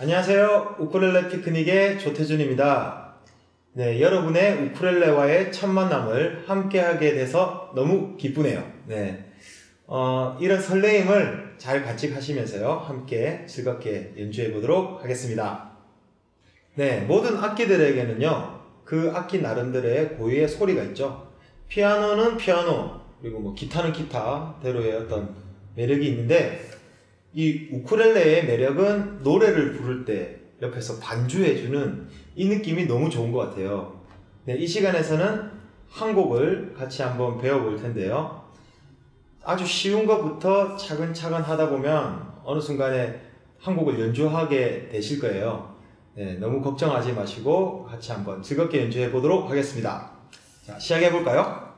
안녕하세요. 우쿨렐레 피크닉의 조태준입니다. 네, 여러분의 우쿨렐레와의 첫 만남을 함께하게 돼서 너무 기쁘네요. 네, 어, 이런 설레임을 잘 간직하시면서요. 함께 즐겁게 연주해 보도록 하겠습니다. 네, 모든 악기들에게는요. 그 악기 나름대로의 고유의 소리가 있죠. 피아노는 피아노, 그리고 뭐 기타는 기타대로의 어떤 매력이 있는데 이 우쿨렐레의 매력은 노래를 부를 때 옆에서 반주해주는 이 느낌이 너무 좋은 것 같아요. 네, 이 시간에서는 한 곡을 같이 한번 배워볼 텐데요. 아주 쉬운 것부터 차근차근 하다 보면 어느 순간에 한 곡을 연주하게 되실 거예요. 네, 너무 걱정하지 마시고 같이 한번 즐겁게 연주해 보도록 하겠습니다. 자, 시작해 볼까요?